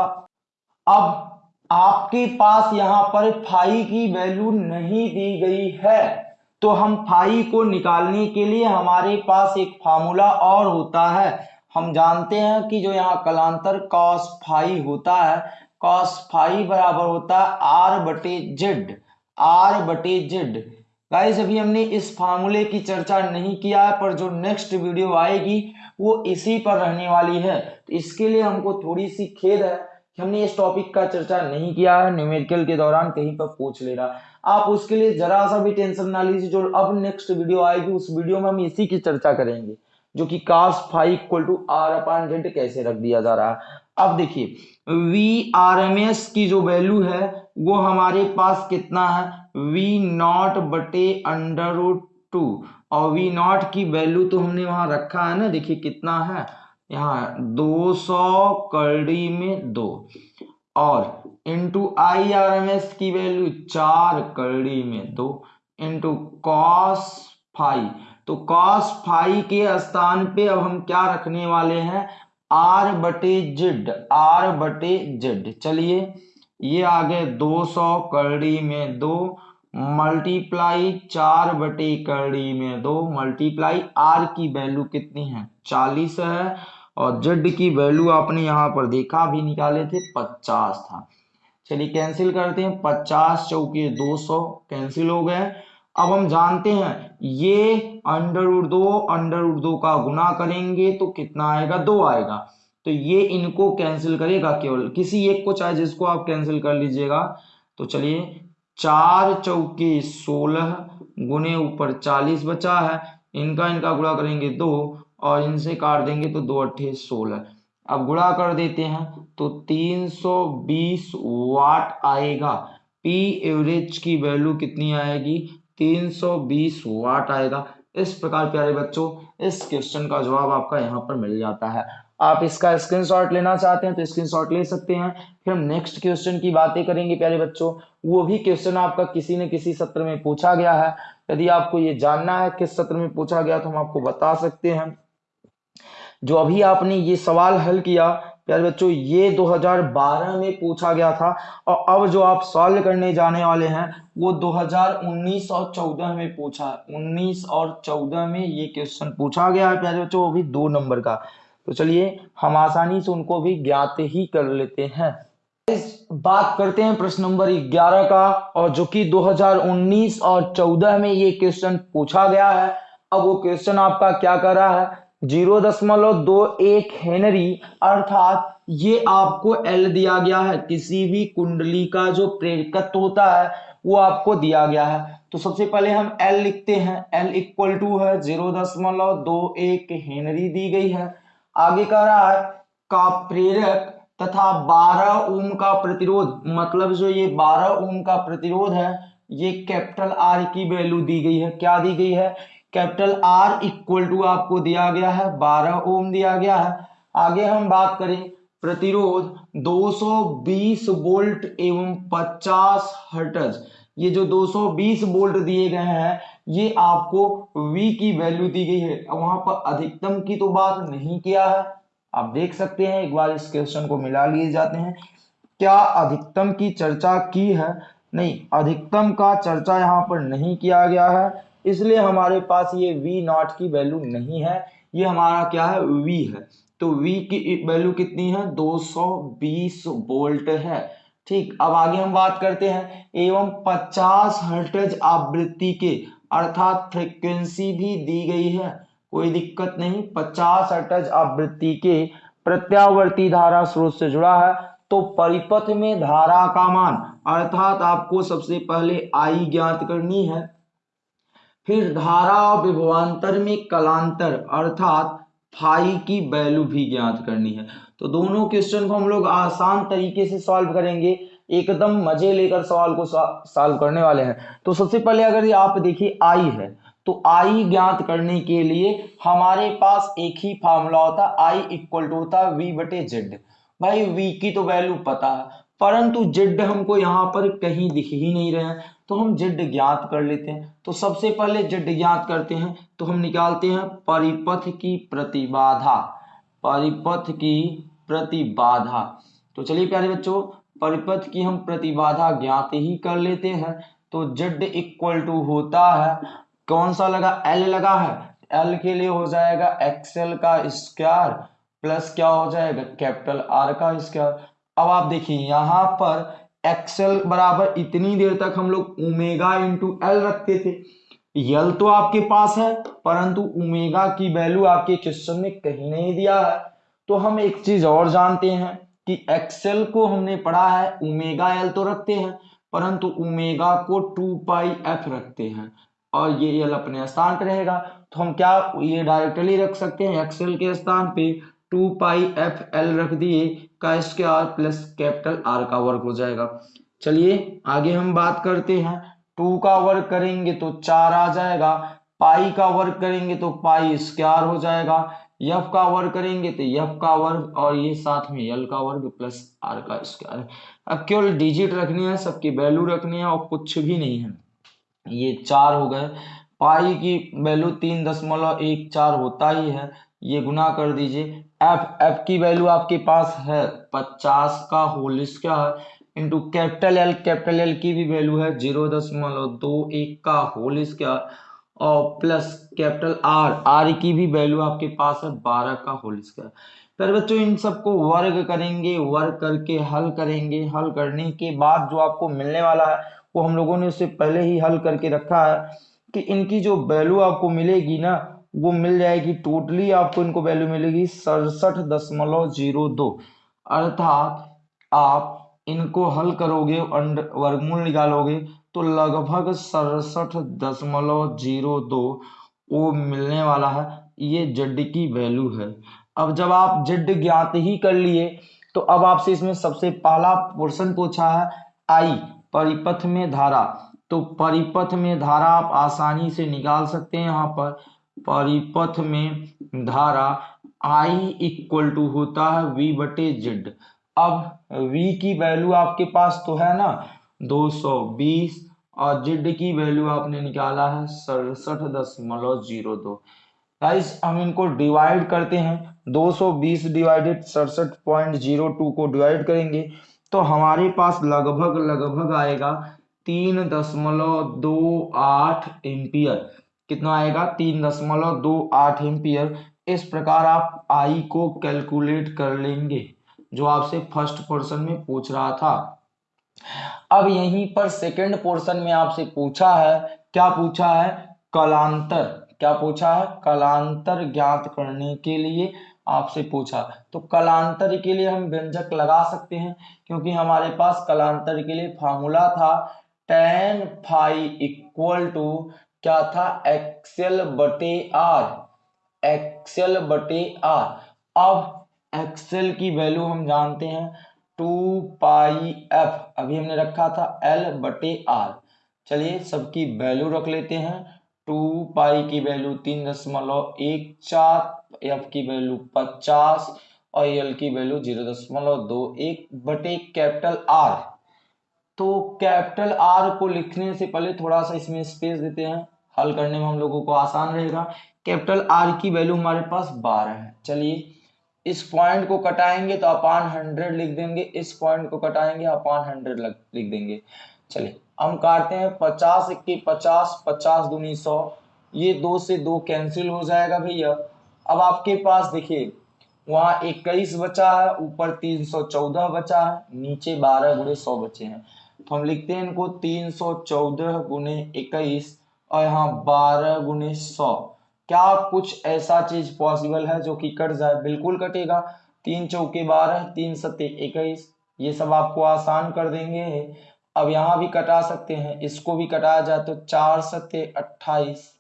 अब आपके पास यहाँ पर फाइव की वैल्यू नहीं दी गई है। तो हम फाई को निकालने के लिए हमारे पास एक फार्मूला और होता है। हम जानते हैं कि जो यहाँ कलांतर कॉस फाई होता है कॉस फाई बराबर होता है आर बटे जेड आर बटे जेड गाइस अभी हमने इस फार्मूले की चर्चा नहीं किया है, पर जो नेक्स्ट वीडियो आएगी, वो इसी पर रहने वाली है। तो इसके लिए हमको थोड़ी सी खेद है कि हमने इस टॉपिक का चर्चा नहीं किया है न्यूमेरिकल के दौरान कहीं पर पूछ ले रहा आप उसके लिए जरा सा भी टेंशन ना लीजिए, जो अब नेक्स्ट वीडियो आएगी, उस वीडियो में हम इसी की चर्चा करेंगे, जो कि cos phi equal to R upon Z कैसे रख दिया जा रहा है। अब देखिए वी आर एम एस की जो वैल्यू है, वो हमारे पास कितना है? वी नॉट बटे अंडर टू और वी नॉट की वैल्यू तो हमने वहाँ रखा है ना, देखिए कितना है? यहाँ दो सौ कड़ी में दो। और into I R M S की वैल्यू चार कड़ी में दो। Into cos phi. तो कॉस फाइव के स्थान पे अब हम क्या रखने वाले हैं? आर बटे जेड आर बटे जेड चलिए, ये आ गए 200 कड़ी में दो। मल्टीप्लाई चार बटे कड़ी में दो मल्टीप्लाई आर की वैल्यू कितनी है? चालीस है, और जेड की वैल्यू आपने यहाँ पर देखा भी निकाले थे पचास था। चलिए कैंसिल करते हैं, पचास चौके दो सौ कैंसिल हो गए। अब हम जानते हैं, ये अंडर उड़ दो अंडर उड़ दो का गुना करेंगे तो कितना आएगा? दो आएगा। तो ये इनको कैंसिल करेगा केवल। किसी एक को चाहे जिसको आप कैंसिल कर लीजिएगा। तो चलिए चार चौके सोलह गुने ऊपर चालीस बचा है। इनका इनका गुणा करेंगे दो और इनसे काट देंगे तो दो अट्ठे सोलह। अब गुणा कर देते हैं तो 320 वाट आएगा। पी एवरेज की वैल्यू कितनी आएगी? 320 वाट आएगा। इस प्रकार प्यारे बच्चों, इस क्वेश्चन का जवाब आपका यहाँ पर मिल जाता है। आप इसका स्क्रीनशॉट लेना चाहते हैं तो स्क्रीनशॉट ले सकते हैं। फिर हम नेक्स्ट क्वेश्चन की बातें करेंगे, प्यारे बच्चों। वो भी क्वेश्चन आपका किसी न किसी सत्र में पूछा गया है। यदि आपको ये जानना है किस सत्र में पूछा गया तो हम आपको बता सकते हैं। जो अभी आपने ये सवाल हल किया, प्यारे बच्चों, ये 2012 में पूछा गया था और अब जो आप सॉल्व करने जाने वाले हैं, वो 2019 और 14 में पूछा है। 19 और 14 में ये क्वेश्चन पूछा गया है, प्यारे बच्चों, वो भी दो नंबर का। तो चलिए, हम आसानी से उनको भी ज्ञात ही कर लेते हैं। बात करते हैं प्रश्न नंबर 11 का, और जो कि 2019 और 14 में ये क्वेश्चन पूछा गया है। अब वो क्वेश्चन आपका क्या कर रहा है? ज़ीरो दशमलव दो एक हेनरी, अर्थात ये आपको एल दिया गया है। किसी भी कुंडली का जो प्रेरकत्व होता है, वो आपको दिया गया है। तो सबसे पहले हम एल लिखते हैं। एल इक्वल टू है, ज़ीरो दशमलव दो एक हेनरी दी गई है। आगे कह रहा है, का प्रेरक तथा 12 ओम का प्रतिरोध। मतलब जो ये 12 ओम का प्रतिरोध है, ये कैपिटल आर की वैल्यू दी गई है। क्या दी गई है? कैपिटल आर इक्वल टू आपको दिया गया है 12 ओम दिया गया है। आगे हम बात करें, प्रतिरोध 220 वोल्ट एवं 50 हर्टज। ये जो 220 वोल्ट दिए गए हैं ये आपको V की वैल्यू दी गई है। वहाँ पर अधिकतम की तो बात नहीं किया है। आप देख सकते हैं, एक बार इस क्वेश्चन को मिला लिए जाते हैं। क्या अधिकतम की चर्चा की है? नहीं, अधिकतम का चर्चा यहाँ पर नहीं किया गया है। इसलिए हमारे पास ये वी नॉट की वैल्यू नहीं है। ये हमारा क्या है? वी है। तो वी की वैल्यू कितनी है? 220 वोल्ट है। ठीक, अब आगे हम बात करते हैं। एवं 50 हर्टेज आवृत्ति के अर्थात फ्रीक्वेंसी भी दी गई है। कोई दिक्कत नहीं 50 हर्टेज आवृत्ति के प्रत्यावर्ती धारा स्रोत से जुड़ा है तो परिपथ में धारा का मान, अर्थात आपको सबसे पहले आई ज्ञात करनी है। फिर धारा विभवांतर में कलांतर, अर्थात फाई की वैल्यू भी ज्ञात करनी है। तो दोनों क्वेश्चन को हम लोग आसान तरीके से सॉल्व करेंगे। एकदम मज़े लेकर सवाल को सॉल्व करने वाले हैं। तो सबसे पहले अगर आप देखिए, आई है। तो आई ज्ञात करने के लिए हमारे पास एक ही फॉर्मूला होता, आई इक्वल टू होता वी बटे जेड भाई वी की तो वैल्यू पता है, परंतु जेड हमको यहाँ पर कहीं दिख ही नहीं रहे हैं। तो हम जेड ज्ञात कर लेते हैं। तो सबसे पहले जेड ज्ञात करते हैं तो हम निकालते हैं परिपथ की प्रतिबाधा, परिपथ की प्रतिबाधा। तो चलिए प्यारे बच्चों परिपथ की हम प्रतिबाधा ज्ञात ही कर लेते हैं। तो जेड इक्वल टू होता है। कौन सा लगा? एल लगा है। एल के लिए हो जाएगा एक्सएल का स्क्वायर प्लस क्या हो जाएगा? कैपिटल आर का स्क्वायर अब आप देखिए, यहाँ पर एक्सएल बराबर इतनी देर तक हम लोग ओमेगा इंटू एल रखते थे। यल तो आपके पास है, परंतु ओमेगा की वैल्यू आपके क्वेश्चन में कहीं नहीं दिया है। तो हम एक चीज़ और जानते हैं। कि एक्सेल को हमने पढ़ा है ओमेगा एल तो रखते हैं, परंतु ओमेगा को टू पाई एफ़ रखते हैं। और ये एल अपने स्थान पर रहेगा। तो हम क्या, ये डायरेक्टली रख सकते हैं एक्सेल के स्थान पे? टू पाई एफ़ एल रख दिए, का स्क्वायर प्लस कैपिटल आर का वर्ग हो जाएगा। चलिए, आगे हम बात करते हैं। टू का वर्ग करेंगे तो चार आ जाएगा पाई का वर्ग करेंगे तो पाई स्क्वायर हो जाएगा। यफ का वर्ग करेंगे तो यफ का वर्ग और ये साथ में यल का वर्ग प्लस आर का स्क्वायर अब केवल डिजिट रखनी है, सबकी वैल्यू रखनी है और कुछ भी नहीं है। ये चार हो गए। पाई की वैल्यू तीन दशमलव एक चार होता ही है। ये गुना कर दीजिए। एफ़ एफ़ की वैल्यू आपके पास है। पचास का whole square into capital L capital L की भी वैल्यू है। ज़ीरो दशमलव दो एक का होल स्क्वायर और प्लस कैपिटल आर आर की भी वैल्यू आपके पास है बारह का होल स्क्वायर। फिर बच्चों, इन सबको वर्ग करेंगे, वर्ग करके हल करेंगे। हल करने के बाद जो आपको मिलने वाला है, वो हम लोगों ने उससे पहले ही हल करके रखा है कि इनकी जो वैल्यू आपको मिलेगी ना, वो मिल जाएगी टोटली आपको इनको वैल्यू मिलेगी सड़सठ दशमलव ज़ीरो दो। अर्थात आप इनको हल करोगे वर्गमूल निकालोगे तो लगभग सड़सठ दशमलव ज़ीरो दो वो मिलने वाला है। ये जेड की वैल्यू है। अब जब आप जेड ज्ञात ही कर लिए तो अब आपसे इसमें सबसे पहला पोर्शन पूछा है आई परिपथ में धारा। तो परिपथ में धारा आप आसानी से निकाल सकते हैं यहाँ पर। परिपथ में धारा आई इक्वल टू होता है वी बटे जेड अब वी की वैल्यू आपके पास तो है ना? 220 और जेड की वैल्यू आपने निकाला है सड़सठ दशमलव ज़ीरो दो। गाइस हम इनको डिवाइड करते हैं। 220 डिवाइडेड सड़सठ पॉइंट ज़ीरो टू को डिवाइड करेंगे तो हमारे पास लगभग लगभग आएगा तीन दशमलव दो आठ एम्पियर। कितना आएगा? तीन दशमलव दो आठ एम्पियर। इस प्रकार आप आई को कैलकुलेट कर लेंगे, जो आपसे फ़र्स्ट पोर्शन में पूछ रहा था। अब यहीं पर सेकंड पोर्शन में आपसे पूछा है, क्या पूछा है? कलांतर। क्या पूछा है? कलांतर ज्ञात करने के लिए आपसे पूछा। तो कलांतर के लिए हम व्यंजक लगा सकते हैं, क्योंकि हमारे पास कलांतर के लिए फार्मूला था। टेन फाइव इक्वल टू क्या था? एक्सेल बटे आर एक्सेल बटे आर अब एक्सेल की वैल्यू हम जानते हैं। टू पाई एफ़, अभी हमने रखा था एल बटे आर। चलिए सबकी वैल्यू रख लेते हैं। टू पाई की वैल्यू तीन दशमलव एक चार, एफ़ की वैल्यू पचास और एल की वैल्यू ज़ीरो दशमलव दो एक बटे कैपिटल आर। तो कैपिटल आर को लिखने से पहले थोड़ा सा इसमें स्पेस देते हैं। हल करने में हम लोगों को आसान रहेगा। कैपिटल आर की वैल्यू हमारे पास बारह है। चलिए इस पॉइंट को कटाएँगे तो अपान हंड्रेड लिख देंगे, इस पॉइंट को कटाएँगे अपान हंड्रेड लिख देंगे। चलिए, हम काटते हैं, पचास इक्की पचास पचास दूनी सौ। ये दो से दो कैंसिल हो जाएगा भैया। अब आपके पास देखिए, वहाँ इक्कीस बचा है, ऊपर तीन सौ चौदह बचा है, नीचे बारह गुणे सौ बचे हैं। तो हम लिखते हैं इनको, तीन सौ चौदह गुणे इक्कीस और यहाँ बारह गुणे सौ। क्या कुछ ऐसा चीज़ पॉसिबल है जो कि कट जाए? बिल्कुल कटेगा। तीन चौके बारह तीन सत्य इक्कीस। ये सब आपको आसान कर देंगे। अब यहाँ भी कटा सकते हैं। इसको भी कटाया जाए तो चार सत्य अट्ठाईस।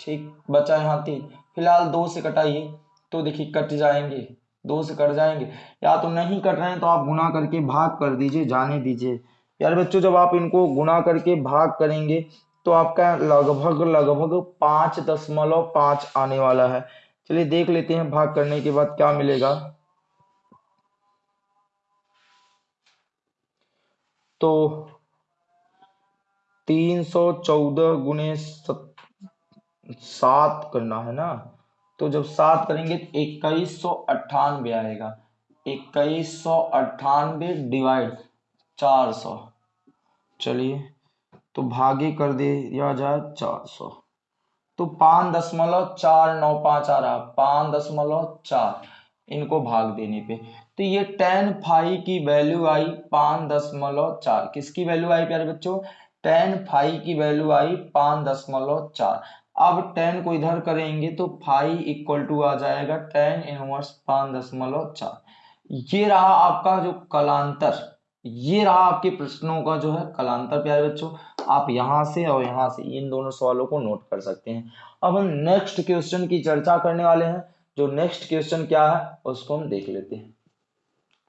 ठीक, बचा यहाँ तीन। फ़िलहाल दो से कटाइए तो देखिए कट जाएँगे। दो से कट जाएँगे। या तो नहीं कट रहे हैं तो आप गुना करके भाग कर दीजिए, जाने दीजिए। यार बच्चों, जब आप इनको गुना करके भाग करेंगे तो आपका लगभग लगभग पाँच दशमलव पाँच आने वाला है। चलिए देख लेते हैं भाग करने के बाद क्या मिलेगा। तो तीन सौ चौदह गुने सात करना है ना? तो जब सात करेंगे तो इक्कीस सौ अट्ठानबे आएगा। इक्कीस सौ अट्ठानबे डिवाइड चार सौ। चलिए। तो भागे कर दिया जाए चार सौ। तो पाँच दशमलव चार नौ पाँच आ रहा पाँच दशमलव चार, इनको भाग देने पे। तो ये टेन फाइव की वैल्यू आई पाँच दशमलव चार। किसकी वैल्यू आई प्यारे बच्चों? टेन फाइव की वैल्यू आई पाँच दशमलव चार। अब टेन को इधर करेंगे तो फाइव इक्वल टू आ जाएगा टेन इनवर्स पाँच दशमलव चार। ये रहा आपका जो कलांतर, ये रहा आपके प्रश्नों का जो है कलांतर प्यारे बच्चों। आप यहाँ से और यहाँ से इन दोनों सवालों को नोट कर सकते हैं। अब हम नेक्स्ट क्वेश्चन की चर्चा करने वाले हैं। जो नेक्स्ट क्वेश्चन क्या है, उसको हम देख लेते हैं।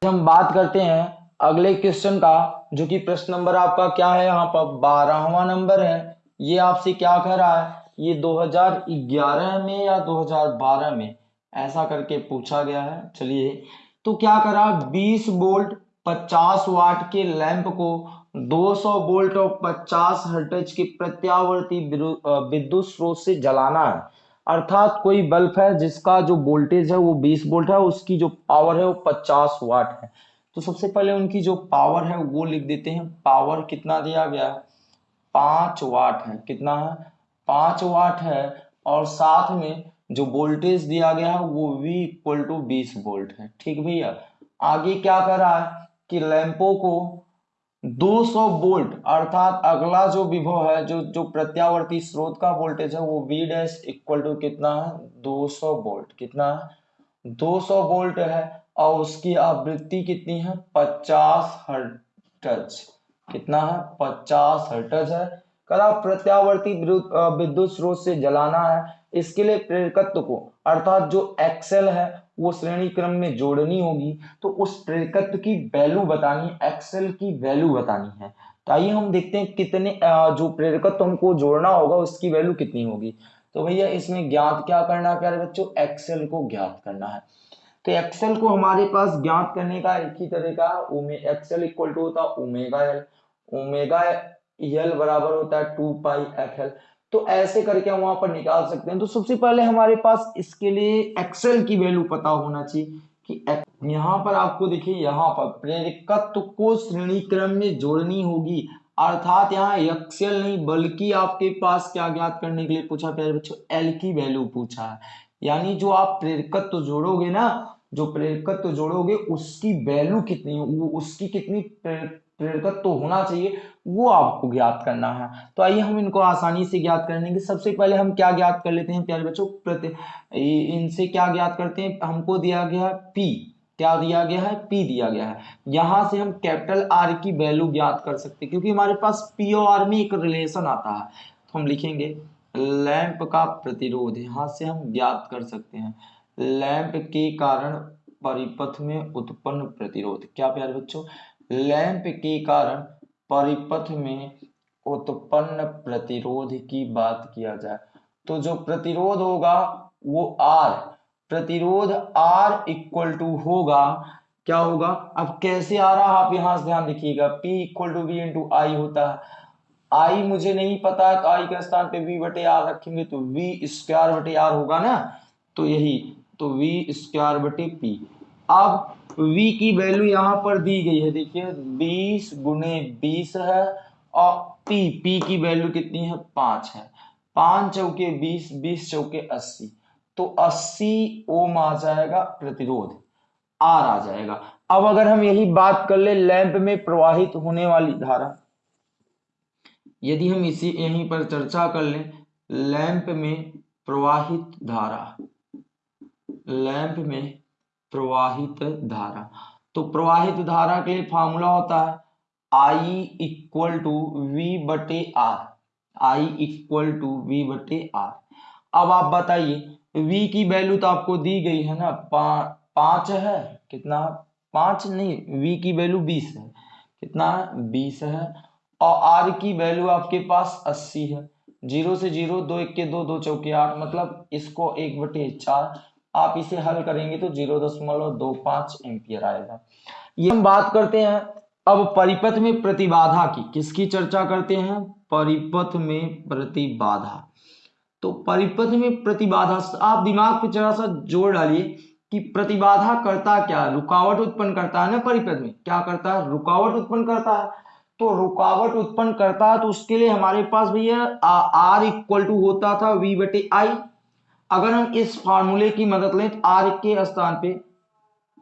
हम बात करते हैं अगले क्वेश्चन का, जो कि प्रश्न नंबर आपका क्या है यहाँ पर? बारहवा नंबर है। ये आपसे क्या कह रहा है? ये 2011 में या 2012 में? ऐसा करके पूछा गया है। चलिए तो क्या करा? 20 वोल्ट 50 वाट के लैंप को 200 वोल्ट और 50 हर्टेज की प्रत्यावर्ती विद्युत स्रोत से जलाना है। अर्थात कोई बल्ब है जिसका जो वोल्टेज है वो 20 वोल्ट है, उसकी जो पावर है वो 50 वाट है। तो सबसे पहले उनकी जो पावर है वो लिख देते हैं। पावर कितना दिया गया है? पाँच वाट है। कितना है? पाँच वाट है। और साथ में जो वोल्टेज दिया गया है वो V इक्वल टू बीस वोल्ट है। ठीक भैया? आगे क्या कर रहा है कि लैंपो को 200 वोल्ट, अर्थात अगला जो विभव है, जो जो प्रत्यावर्ती स्रोत का वोल्टेज है, वो V डैश इक्वल टू कितना है? 200 वोल्ट। कितना है? 200 वोल्ट है, और उसकी आवृत्ति कितनी है? 50 हर्ट्ज। कितना है? 50 हर्ट्ज है। कदा प्रत्यावर्ती विद्युत स्रोत से जलाना है, इसके लिए प्रेरकत्व को, अर्थात जो एक्सेल है वो श्रेणी क्रम में जोड़नी होगी तो उस प्रेरकत्व की वैल्यू बतानी एक्सेल की वैल्यू बतानी है। तो आइए हम देखते हैं कितने जो प्रेरकत्व हमको जोड़ना होगा, उसकी वैल्यू कितनी होगी। तो भैया, इसमें ज्ञात क्या करना है, प्यारे बच्चों? एक्सेल को ज्ञात करना है। तो एक्सेल को हमारे पास ज्ञात करने का एक ही तरीका एक्सेल इक्वल टू होता है ओमेगा एल ओमेगा एल बराबर होता है टू पाई एफ़ एल तो ऐसे करके हम वहाँ पर निकाल सकते हैं। तो सबसे पहले हमारे पास इसके लिए एक्सेल की वैल्यू पता होना चाहिए कि यहाँ पर आपको देखिए, यहाँ पर प्रेरकत्व को श्रेणी क्रम में जोड़नी होगी। अर्थात यहाँ एक्सेल नहीं, बल्कि आपके पास क्या ज्ञात करने के लिए पूछा प्यारे बच्चों एल की वैल्यू पूछा है। यानी जो आप प्रेरकत्व जोड़ोगे ना, जो प्रेरकत्व जोड़ोगे, उसकी वैल्यू कितनी उसकी कितनी प्रेरकत्व तो होना चाहिए, वो आपको ज्ञात करना है। तो आइए हम इनको आसानी से ज्ञात करने के सबसे पहले हम क्या ज्ञात कर लेते हैं, प्यारे बच्चों? प्रति इनसे क्या ज्ञात करते हैं? हमको दिया गया है पी क्या दिया गया है? पी दिया गया है। यहाँ से हम कैपिटल आर की वैल्यू ज्ञात कर सकते हैं, क्योंकि हमारे पास पी और आर में एक रिलेशन आता है। तो हम लिखेंगे, लैंप का प्रतिरोध। यहाँ से हम ज्ञात कर सकते हैं। लैंप के कारण परिपथ में उत्पन्न प्रतिरोध। क्या प्यारे बच्चों? लैंप के कारण परिपथ में उत्पन्न प्रतिरोध की बात किया जाए तो जो प्रतिरोध होगा वो आर प्रतिरोध आर इक्वल टू होगा, क्या होगा? अब कैसे आ रहा आप यहाँ से ध्यान देखिएगा P equal to V into I होता है। आई मुझे नहीं पता है तो आई के स्थान पे वी बटे आर रखेंगे तो वी स्क्वायर बटे आर होगा ना? तो यही तो वी स्क्वायर बटे पी अब v की वैल्यू यहाँ पर दी गई है, देखिए 20 गुने बीस है और p p की वैल्यू कितनी है? पाँच है। पाँच चौके बीस बीस चौके अस्सी। तो अस्सी ओम आ जाएगा, प्रतिरोध आर आ जाएगा। अब अगर हम यही बात कर ले, लैंप में प्रवाहित होने वाली धारा, यदि हम इसी, यहीं पर चर्चा कर लें, लैंप में प्रवाहित धारा, लैंप में प्रवाहित धारा। तो प्रवाहित धारा के लिए फॉर्मूला होता है आई इक्वल टू वी बटे R I equal to V बटे आर अब आप बताइए v की वैल्यू तो आपको दी गई है ना पा, पाँच है कितना? पाँच नहीं v की वैल्यू बीस है। कितना? है बीस है। और r की वैल्यू आपके पास अस्सी है। ज़ीरो से ज़ीरो दो एक के दो दो चौके आठ मतलब इसको एक बटे चार आप इसे हल करेंगे तो ज़ीरो दशमलव दो पाँच एम्पियर आएगा। ये हम बात करते हैं अब परिपथ में प्रतिबाधा की। किसकी चर्चा करते हैं? परिपथ में प्रतिबाधा। तो परिपथ में प्रतिबाधा, आप दिमाग पे जरा सा ज़ोर डालिए कि प्रतिबाधा करता क्या रुकावट उत्पन्न करता है ना परिपथ में? क्या करता है? रुकावट उत्पन्न करता है। तो रुकावट उत्पन्न करता है तो उसके लिए हमारे पास भैया आर इक्वल टू होता था वी बटे आई अगर हम इस फार्मूले की मदद लें तो आर के स्थान पे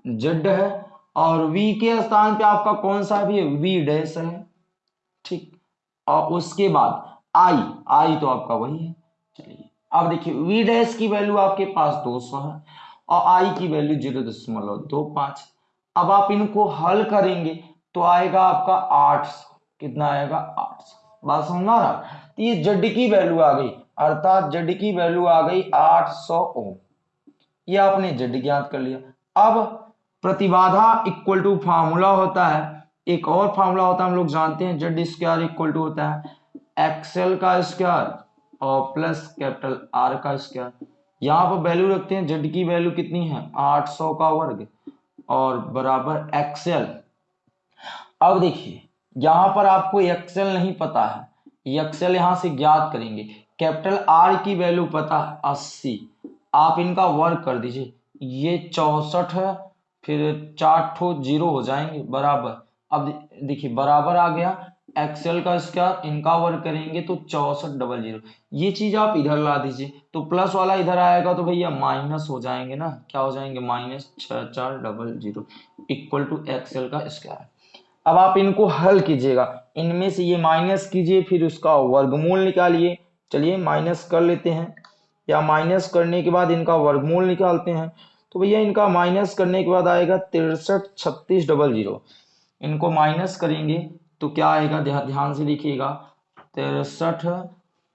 जेड है और वी के स्थान पे आपका कौन सा भी है? वी डैश है। ठीक। और उसके बाद आई आई तो आपका वही है। चलिए, अब देखिए, वी डैश की वैल्यू आपके पास 200 है और आई की वैल्यू ज़ीरो दशमलव दो पाँच। अब आप इनको हल करेंगे तो आएगा आपका आठ कितना आएगा? आठ सौ। बात समझ रहा तो ये जेड की वैल्यू आ गई। अर्थात जेड की वैल्यू आ गई 800 ओम। ये आपने जेड ज्ञात कर लिया। अब प्रतिबाधा इक्वल टू फार्मूला होता है। एक और फार्मूला होता है, हम लोग जानते हैं जेड स्क्वायर इक्वल टू होता है। एक्सएल का स्क्वायर और प्लस कैपिटल आर का स्क्वायर यहाँ पर वैल्यू रखते हैं जेड की वैल्यू कितनी है? 800 का वर्ग और बराबर एक्सेल अब देखिए, यहाँ पर आपको एक्सएल नहीं पता है। एक्सेल यहाँ से ज्ञात करेंगे। कैपिटल आर की वैल्यू पता अस्सी। आप इनका वर्क कर दीजिए। ये चौसठ है, फिर चार ठो ज़ीरो हो जाएँगे, बराबर। अब देखिए, बराबर आ गया। एक्सेल का स्क्वायर इनका वर्क करेंगे तो चौसठ डबल ज़ीरो ये चीज़ आप इधर ला दीजिए। तो प्लस वाला इधर आएगा तो भैया माइनस हो जाएँगे ना। क्या हो जाएँगे? माइनस छ चार double zero equal to XL का स्क्वायर अब आप इनको हल कीजिएगा। इनमें से ये माइनस कीजिए, फिर उसका वर्गमूल निकालिए। चलिए माइनस कर लेते हैं। या माइनस करने के बाद इनका वर्गमूल निकालते हैं। तो भैया इनका माइनस करने के बाद आएगा तिरसठ छत्तीस डबल ज़ीरो इनको माइनस करेंगे तो क्या आएगा? ध्यान से देखिएगा। तिरसठ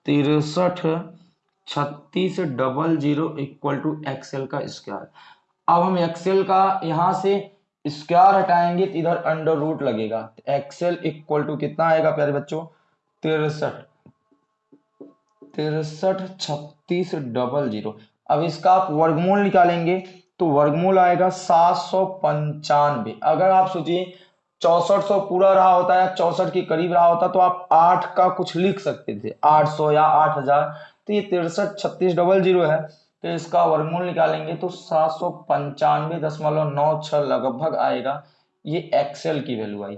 तिरसठ छत्तीस double zero equal to XL का स्क्वायर अब हम एक्सेल का यहाँ से स्क्वायर हटाएँगे तो इधर अंडर रूट लगेगा। एक्सेल इक्वल टू कितना आएगा प्यारे बच्चों? तिरसठ। तिरसठ छत्तीस डबल ज़ीरो। अब इसका आप वर्गमूल निकालेंगे तो वर्गमूल आएगा सात सौ पंचानवे। अगर आप सोचिए चौसठ सौ पूरा रहा होता है चौसठ के करीब रहा होता तो आप आठ का कुछ लिख सकते थे, आठ सौ या आठ हज़ार। तो ये तिरसठ छत्तीस डबल ज़ीरो है तो इसका वर्गमूल निकालेंगे तो सात सौ पंचानवे दशमलव नौ लगभग आएगा। ये एक्सेल की वैल्यू आई।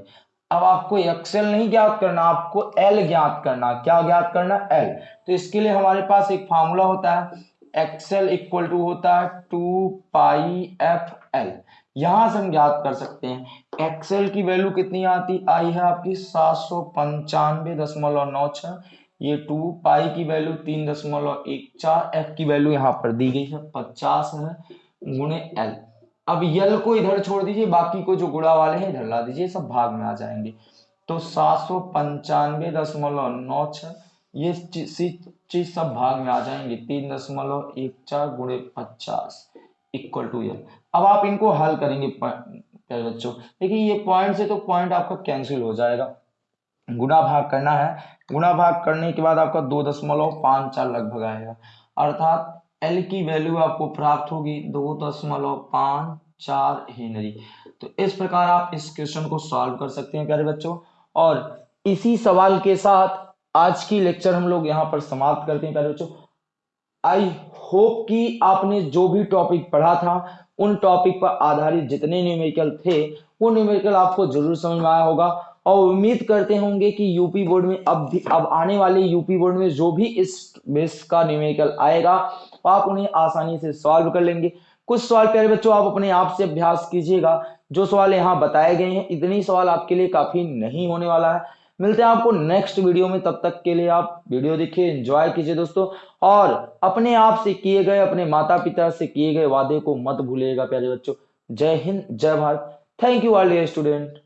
अब आपको एक्सेल नहीं ज्ञात करना, आपको एल ज्ञात करना। क्या ज्ञात करना? एल तो इसके लिए हमारे पास एक फार्मूला होता है। एक्सेल इक्वल टू होता है टू पाई एफ़ एल यहाँ से हम ज्ञात कर सकते हैं। एक्सेल की वैल्यू कितनी आती? आई है आपकी सात सौ पंचानवे दशमलव नौ छह। ये टू पाई की वैल्यू तीन दशमलव एक चार एफ़ की वैल्यू यहाँ पर दी गई है। पचास है गुणे एल अब यल को इधर छोड़ दीजिए, बाकी को जो गुड़ा वाले हैं, इधर ला दीजिए, सब भाग में आ जाएँगे। तो सात सौ पंचानवे दशमलव नौ छ ये चीज़ सब भाग में आ जाएँगे। तीन दशमलव एक चार गुणे पचास इक्वल टू यल। अब आप इनको हल करेंगे बच्चों। देखिए, ये पॉइंट से तो पॉइंट आपका कैंसिल हो जाएगा। गुना भाग करना है। गुना भाग करने के बाद आपका दो दशमलव पाँच चार लगभग आएगा। अर्थात एल की वैल्यू आपको प्राप्त होगी दो दशमलव पाँच चार हेनरी। तो इस प्रकार आप इस क्वेश्चन को सॉल्व कर सकते हैं, प्यारे बच्चों। और इसी सवाल के साथ आज की लेक्चर हम लोग यहाँ पर समाप्त करते हैं, प्यारे बच्चों। आई होप कि आपने जो भी टॉपिक पढ़ा था, उन टॉपिक पर आधारित जितने न्यूमेरिकल थे, वो न्यूमेरिकल आपको ज़रूर समझ में आया होगा। और उम्मीद करते होंगे कि यूपी बोर्ड में अब भी अब आने वाले यूपी बोर्ड में जो भी इस बेस का न्यूमेरिकल आएगा, आप उन्हें आसानी से सॉल्व कर लेंगे। कुछ सवाल प्यारे बच्चों, आप अपने आप से अभ्यास कीजिएगा। जो सवाल यहाँ बताए गए हैं, इतनी सवाल आपके लिए काफ़ी नहीं होने वाला है। मिलते हैं आपको नेक्स्ट वीडियो में, तब तक के लिए आप वीडियो देखिए एंजॉय कीजिए दोस्तों। और अपने आप से किए गए, अपने माता पिता से किए गए वादे को मत भूलिएगा प्यारे बच्चों। जय हिंद, जय Bharat. Thank you all student